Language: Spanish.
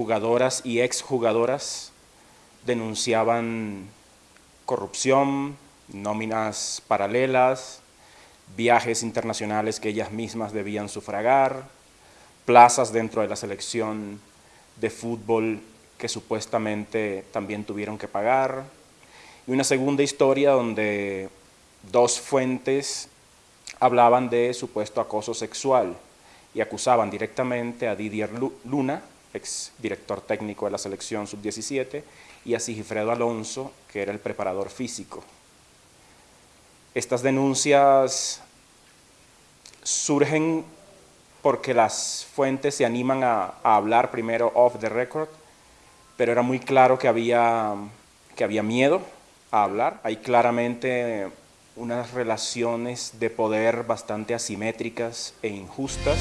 jugadoras y exjugadoras denunciaban corrupción, nóminas paralelas, viajes internacionales que ellas mismas debían sufragar, plazas dentro de la selección de fútbol que supuestamente también tuvieron que pagar, y una segunda historia donde dos fuentes hablaban de supuesto acoso sexual y acusaban directamente a Didier Luna, ex director técnico de la selección sub-17, y a Sigifredo Alonso, que era el preparador físico. Estas denuncias surgen porque las fuentes se animan a, hablar primero off the record, pero era muy claro que había, que había miedo a hablar. Hay claramente unas relaciones de poder bastante asimétricas e injustas.